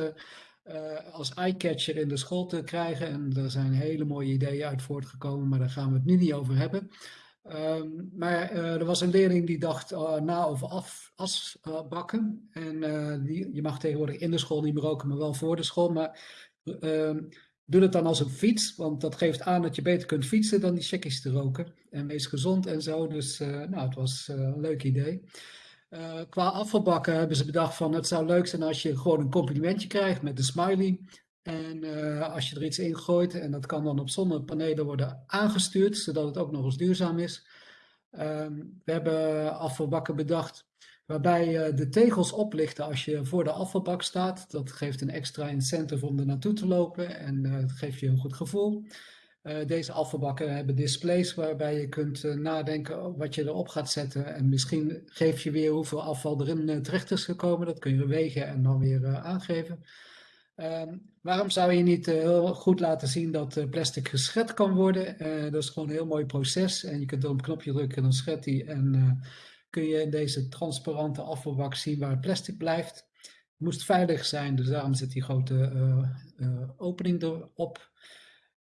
als eyecatcher in de school te krijgen. En er zijn hele mooie ideeën uit voortgekomen, maar daar gaan we het nu niet over hebben. Um, maar er was een leerling die dacht na over af, en die, je mag tegenwoordig in de school niet meer roken, maar wel voor de school. Maar uh, doe het dan als een fiets, want dat geeft aan dat je beter kunt fietsen dan die checkies te roken. En wees gezond en zo, dus uh, nou, het was uh, een leuk idee. Uh, qua afvalbakken hebben ze bedacht van het zou leuk zijn als je gewoon een complimentje krijgt met een smiley. En als je er iets in gooit, en dat kan dan op zonnepanelen worden aangestuurd, zodat het ook nog eens duurzaam is. Um, we hebben afvalbakken bedacht waarbij uh, de tegels oplichten als je voor de afvalbak staat. Dat geeft een extra incentive om er naartoe te lopen en uh, het geeft je een goed gevoel. Uh, deze afvalbakken hebben displays waarbij je kunt nadenken wat je erop gaat zetten. En misschien geef je weer hoeveel afval erin terecht is gekomen. Dat kun je wegen en dan weer aangeven. Ehm, waarom zou je niet heel goed laten zien dat plastic geschet kan worden? dat is gewoon een heel mooi proces. En je kunt op een knopje drukken en dan schet die. En kun je in deze transparante afvalbak zien waar het plastic blijft. Het moest veilig zijn, dus daarom zit die grote opening erop.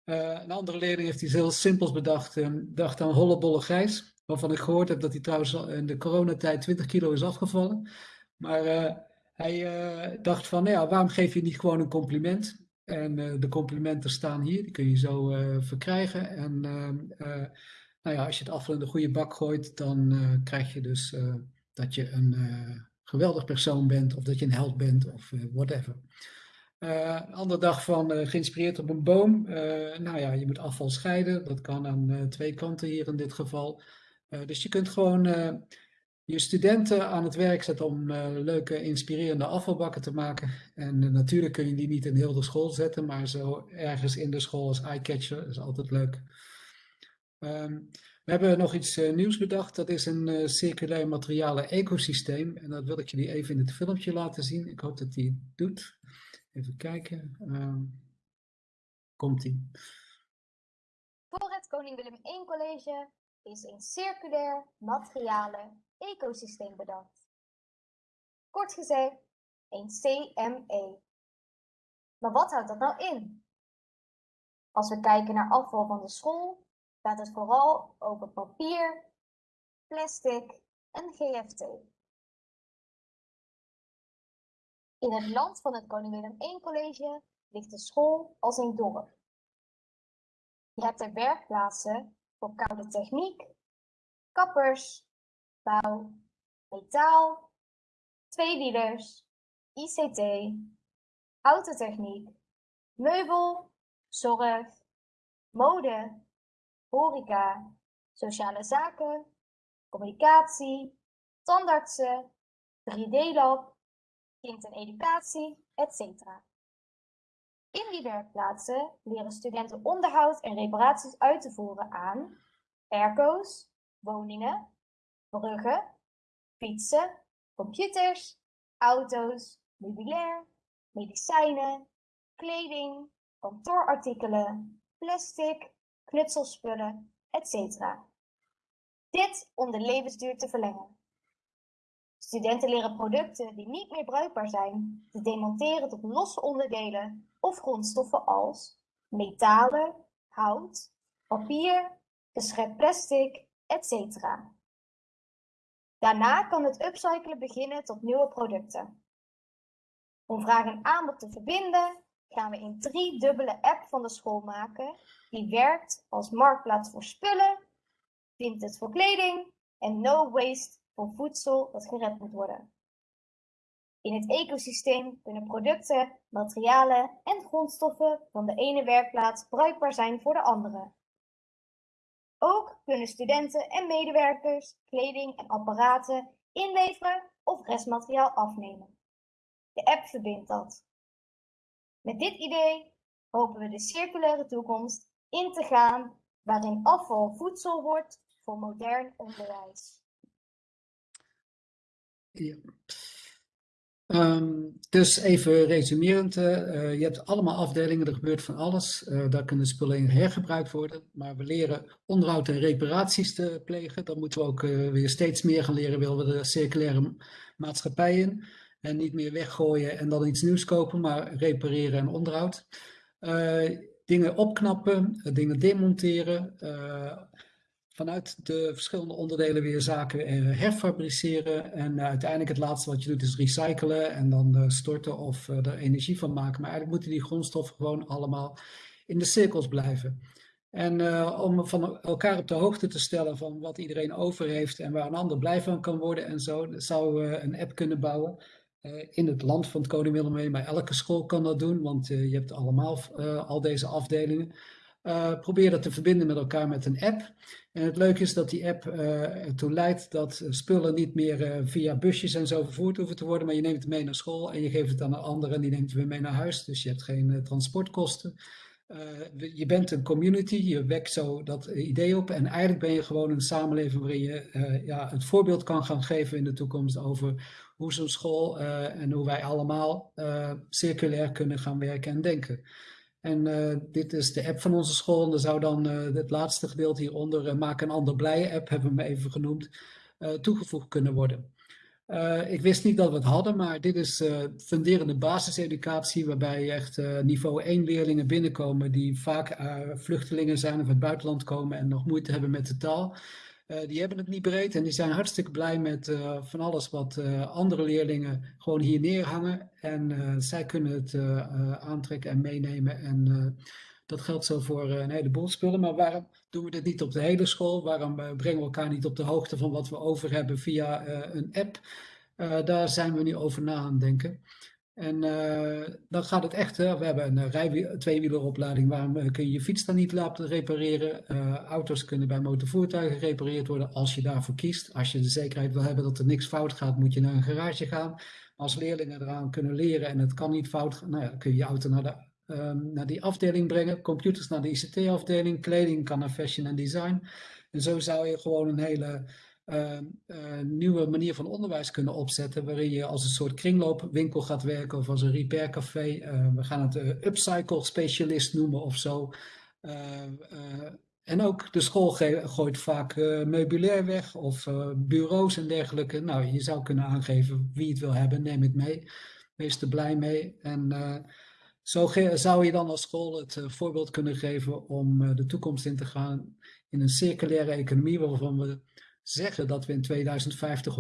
Uh, een andere leerling heeft iets heel simpels bedacht. Um, dacht aan hollebolle Gijs. Waarvan ik gehoord heb dat hij trouwens in de coronatijd 20 kilo is afgevallen. Maar hij dacht van, nou ja, waarom geef je niet gewoon een compliment? En de complimenten staan hier, die kun je zo verkrijgen. En nou ja, als je het afval in de goede bak gooit, dan krijg je dus dat je een geweldig persoon bent. Of dat je een held bent of whatever. Andere dag van geïnspireerd op een boom. Nou ja, je moet afval scheiden. Dat kan aan twee kanten hier in dit geval. dus je kunt gewoon je studenten aan het werk zetten om leuke, inspirerende afvalbakken te maken. En natuurlijk kun je die niet in heel de school zetten, maar zo ergens in de school als eyecatcher is altijd leuk. Um, we hebben nog iets nieuws bedacht. Dat is een circulair materialen ecosysteem. En dat wil ik jullie even in het filmpje laten zien. Ik hoop dat hij het doet. Even kijken. Uh, Komt-ie. Voor het Koning Willem I College is een circulair materialen ecosysteem bedacht. Kort gezegd, een CME. Maar wat houdt dat nou in? Als we kijken naar afval van de school, gaat het vooral over papier, plastic en GFT. In het land van het Koning Willem I College ligt de school als een dorp. Je hebt er werkplaatsen voor koude techniek, kappers, bouw, metaal, tweewielers, ICT, autotechniek, meubel, zorg, mode, horeca, sociale zaken, communicatie, tandartsen, 3D-lab, kind en educatie, etc. In die werkplaatsen leren studenten onderhoud en reparaties uit te voeren aan airco's, woningen, bruggen, fietsen, computers, auto's, meubilair, medicijnen, kleding, kantoorartikelen, plastic, knutselspullen, etc. Dit om de levensduur te verlengen. Studenten leren producten die niet meer bruikbaar zijn te demonteren tot losse onderdelen of grondstoffen als metalen, hout, papier, geschept plastic, etc. Daarna kan het upcyclen beginnen tot nieuwe producten. Om vraag en aanbod te verbinden, gaan we een driedubbele app van de school maken die werkt als marktplaats voor spullen, vintage voor kleding en no waste voor voedsel dat gered moet worden. In het ecosysteem kunnen producten, materialen en grondstoffen van de ene werkplaats bruikbaar zijn voor de andere. Ook kunnen studenten en medewerkers kleding en apparaten inleveren of restmateriaal afnemen. De app verbindt dat. Met dit idee hopen we de circulaire toekomst in te gaan waarin afval voedsel wordt voor modern onderwijs. Ja. Um, dus even resumerend, uh, je hebt allemaal afdelingen, er gebeurt van alles. Uh, daar kunnen spullen in hergebruikt worden. Maar we leren onderhoud en reparaties te plegen. Dan moeten we ook weer steeds meer gaan leren, willen we de circulaire maatschappij in. En niet meer weggooien en dan iets nieuws kopen, maar repareren en onderhoud. dingen opknappen, dingen demonteren vanuit de verschillende onderdelen weer zaken eh, herfabriceren. En eh, uiteindelijk het laatste wat je doet is recyclen en dan storten of er energie van maken. Maar eigenlijk moeten die grondstoffen gewoon allemaal in de cirkels blijven. En om van elkaar op de hoogte te stellen van wat iedereen over heeft en waar een ander blij van kan worden en zo, zou een app kunnen bouwen. Eh, in het land van het Koning maar elke school kan dat doen, want eh, je hebt allemaal eh, al deze afdelingen. Probeer dat te verbinden met elkaar met een app. En het leuke is dat die app uh, ertoe leidt dat spullen niet meer via busjes en zo vervoerd hoeven te worden, maar je neemt het mee naar school en je geeft het aan een ander en die neemt het weer mee naar huis. Dus je hebt geen transportkosten. je bent een community, je wekt zo dat idee op en eigenlijk ben je gewoon een samenleving waarin je ja, het voorbeeld kan gaan geven in de toekomst over hoe zo'n school en hoe wij allemaal circulair kunnen gaan werken en denken. En uh, dit is de app van onze school. En er zou dan het laatste gedeelte hieronder, Maak een ander blij app, hebben we hem even genoemd, toegevoegd kunnen worden. ik wist niet dat we het hadden, maar dit is funderende basiseducatie, waarbij echt niveau 1 leerlingen binnenkomen die vaak vluchtelingen zijn of uit het buitenland komen en nog moeite hebben met de taal. Uh, die hebben het niet breed en die zijn hartstikke blij met uh, van alles wat uh, andere leerlingen gewoon hier neerhangen. En zij kunnen het aantrekken en meenemen. En dat geldt zo voor een heleboel spullen. Maar waarom doen we dit niet op de hele school? Waarom brengen we elkaar niet op de hoogte van wat we over hebben via een app? daar zijn we nu over na aan denken. En uh, dan gaat het echt, we hebben een rij, tweewieleropleiding, waarom kun je je fiets dan niet laten repareren? Uh, auto's kunnen bij motorvoertuigen gerepareerd worden als je daarvoor kiest. Als je de zekerheid wil hebben dat er niks fout gaat, moet je naar een garage gaan. Als leerlingen eraan kunnen leren en het kan niet fout gaan, nou ja, kun je je auto naar, de, um, naar die afdeling brengen, computers naar de ICT-afdeling, kleding kan naar fashion en design. En zo zou je gewoon een hele nieuwe manier van onderwijs kunnen opzetten, waarin je als een soort kringloopwinkel gaat werken of als een repaircafé. Uh, we gaan het upcycle specialist noemen of zo. en ook de school gooit vaak meubilair weg of bureaus en dergelijke. Nou, je zou kunnen aangeven wie het wil hebben, neem het mee. Wees er blij mee. En zo zou je dan als school het voorbeeld kunnen geven om de toekomst in te gaan in een circulaire economie waarvan we zeggen dat we in 2050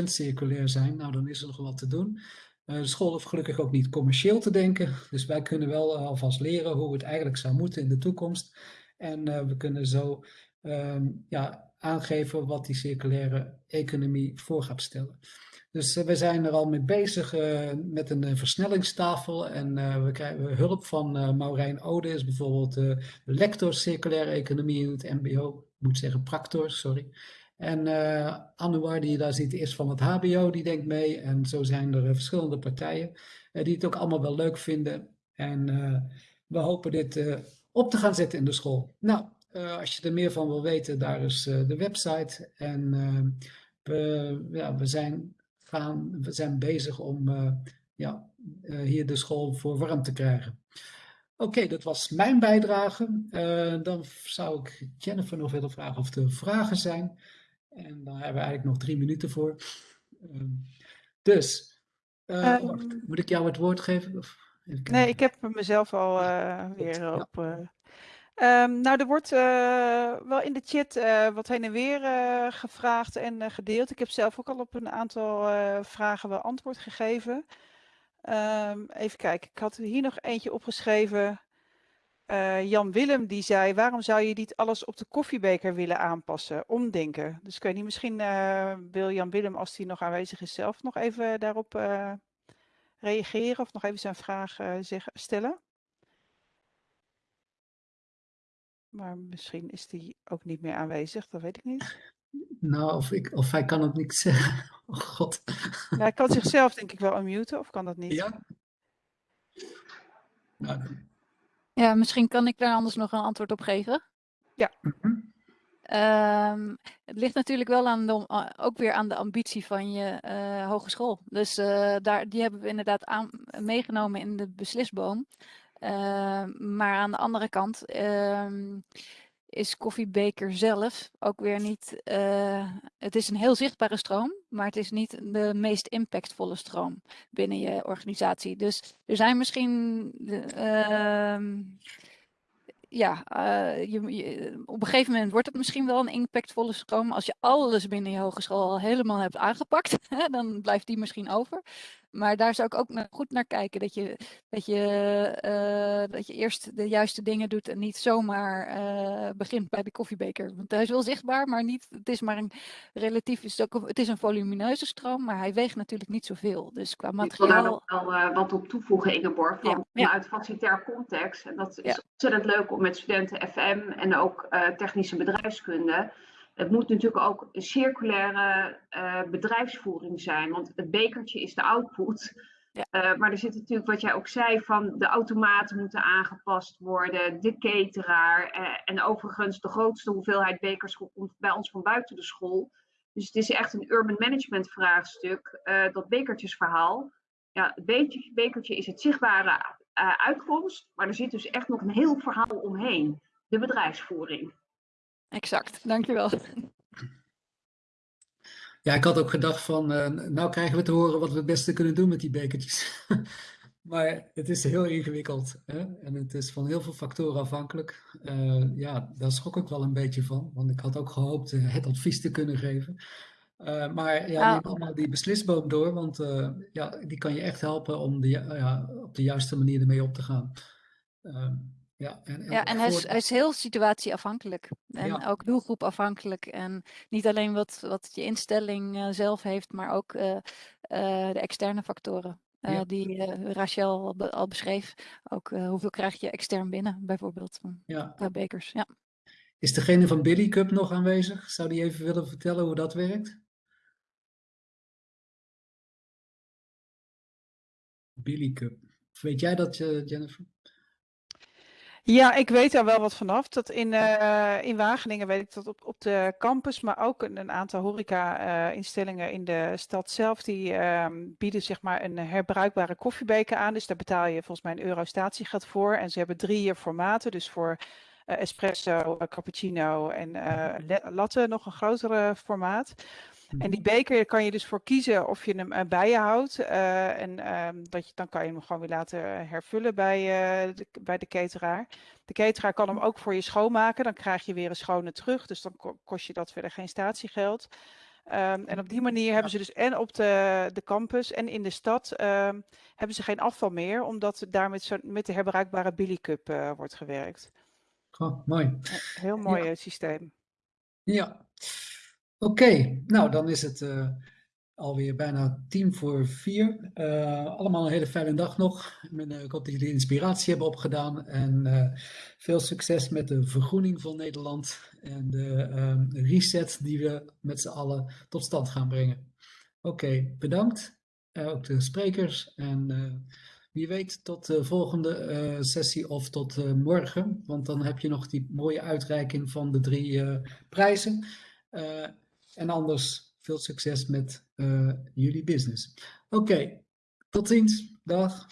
100% circulair zijn, nou dan is er nog wat te doen. Uh, de school hoeft gelukkig ook niet commercieel te denken, dus wij kunnen wel uh, alvast leren hoe het eigenlijk zou moeten in de toekomst. En uh, we kunnen zo ehm, ja, aangeven wat die circulaire economie voor gaat stellen. Dus we zijn er al mee bezig met een versnellingstafel en we krijgen hulp van Maurijn Ode, is bijvoorbeeld lector circulaire economie in het mbo, ik moet zeggen practor, sorry. En uh, Anouar, die je daar ziet, is van het HBO, die denkt mee. En zo zijn er uh, verschillende partijen uh, die het ook allemaal wel leuk vinden. En we hopen dit op te gaan zetten in de school. Nou, als je er meer van wil weten, daar is de website. En we, ja, we, zijn gaan, we zijn bezig om ja, hier de school voor warm te krijgen. Oké, dat was mijn bijdrage. dan zou ik Jennifer nog willen vragen of er vragen zijn. En daar hebben we eigenlijk nog drie minuten voor. Uh, dus, uh, um, moet ik jou het woord geven? Of nee, ik heb mezelf al uh, weer ja. op. Um, nou, er wordt wel in de chat wat heen en weer gevraagd en gedeeld. Ik heb zelf ook al op een aantal vragen wel antwoord gegeven. Even kijken, ik had hier nog eentje opgeschreven. Uh, Jan Willem die zei, waarom zou je niet alles op de koffiebeker willen aanpassen? Omdenken. Dus ik weet niet, misschien uh, wil Jan Willem, als hij nog aanwezig is zelf, nog even daarop uh, reageren of nog even zijn vraag zeg, stellen. Maar misschien is hij ook niet meer aanwezig, dat weet ik niet. Nou, of, ik, of hij kan het niet zeggen. Oh god. Ja, hij kan zichzelf denk ik wel unmuten, of kan dat niet? Ja. Nou, ja, misschien kan ik daar anders nog een antwoord op geven. Ja. Mm um, het ligt natuurlijk wel aan de, ook weer aan de ambitie van je uh, hogeschool. Dus uh, daar, die hebben we inderdaad aan, meegenomen in de beslisboom. Uh, maar aan de andere kant ehm, is koffiebeker zelf ook weer niet. Uh, het is een heel zichtbare stroom, maar het is niet de meest impactvolle stroom binnen je organisatie. Dus er zijn misschien. Uh, ja, je, op een gegeven moment wordt het misschien wel een impactvolle stroom. Als je alles binnen je hogeschool al helemaal hebt aangepakt, dan blijft die misschien over. Maar daar zou ik ook goed naar kijken. Dat je, dat, je, eh, dat je eerst de juiste dingen doet en niet zomaar eh, begint bij de koffiebeker. Want hij is wel zichtbaar, maar niet, het is maar een relatief, is het, ook, het is een volumineuze stroom, maar hij weegt natuurlijk niet zoveel. Dus qua Ik wil daar materiaal, nog wel eh, wat op toevoegen, Ingeborg, van, Ja, ja. vanuit facilitair context. En dat is Ja. ontzettend leuk om met studenten FM en ook technische bedrijfskunde. Het moet natuurlijk ook een circulaire eh, bedrijfsvoering zijn, want het bekertje is de output. Ja. Eh, maar er zit natuurlijk, wat jij ook zei, van de automaten moeten aangepast worden, de cateraar. eh, en overigens, de grootste hoeveelheid bekers komt bij ons van buiten de school. Dus het is echt een urban management vraagstuk, dat bekertjesverhaal. Ja, het bekertje, bekertje is het zichtbare uitkomst, maar er zit dus echt nog een heel verhaal omheen. De bedrijfsvoering. Exact, dankjewel. Ja, ik had ook gedacht van, eh, nou krijgen we te horen wat we het beste kunnen doen met die bekertjes. Maar het is heel ingewikkeld hè? en het is van heel veel factoren afhankelijk. Eh, ja, daar schrok ik wel een beetje van, want ik had ook gehoopt eh, het advies te kunnen geven. Maar ja, Nou. neem allemaal die beslisboom door, want ja, die kan je echt helpen om de, ja, op de juiste manier ermee op te gaan. Ja, en, en Ja, en hij is, voor- hij is heel situatieafhankelijk. En Ja. ook doelgroepafhankelijk. En niet alleen wat, wat je instelling eh, zelf heeft, maar ook eh, eh, de externe factoren. Ja. Die Rachel al, be- al beschreef. Ook hoeveel krijg je extern binnen, bijvoorbeeld, van- ja. qua bekers. Ja. Is degene van Billy Cup nog aanwezig? Zou die even willen vertellen hoe dat werkt? Billy Cup. Of weet jij dat, Jennifer? Ja, ik weet daar wel wat vanaf. Dat in, eh, in Wageningen weet ik dat op, op de campus, maar ook een, een aantal horeca-instellingen in de stad zelf, die ehm, bieden zeg maar een herbruikbare koffiebeker aan. Dus daar betaal je volgens mij een euro statiegeld voor. En ze hebben drie formaten, dus voor eh, espresso, eh, cappuccino en latte nog een grotere formaat. En die beker kan je dus voor kiezen of je hem eh, bij je houdt. eh, en ehm, dat je, dan kan je hem gewoon weer laten hervullen bij, eh, de, bij de cateraar. De cateraar kan hem ook voor je schoonmaken. Dan krijg je weer een schone terug. Dus dan ko- kost je dat verder geen statiegeld. Ehm, en op die manier hebben ze dus en op de, de campus en in de stad ehm, hebben ze geen afval meer. Omdat daar met, zo, met de herbruikbare Billy Cup eh, wordt gewerkt. Oh, mooi. Heel mooi eh, systeem. Ja. Oké, nou dan is het eh, alweer bijna tien voor vier. Eh, allemaal een hele fijne dag nog. Eh, ik hoop dat jullie inspiratie hebben opgedaan. En veel succes met de vergroening van Nederland. En de ehm, reset die we met z'n allen tot stand gaan brengen. Oké, bedankt. Ook de sprekers. En wie weet tot de volgende sessie of tot morgen. Want dan heb je nog die mooie uitreiking van de drie prijzen. En anders veel succes met eh, jullie business. Oké, tot ziens. Dag.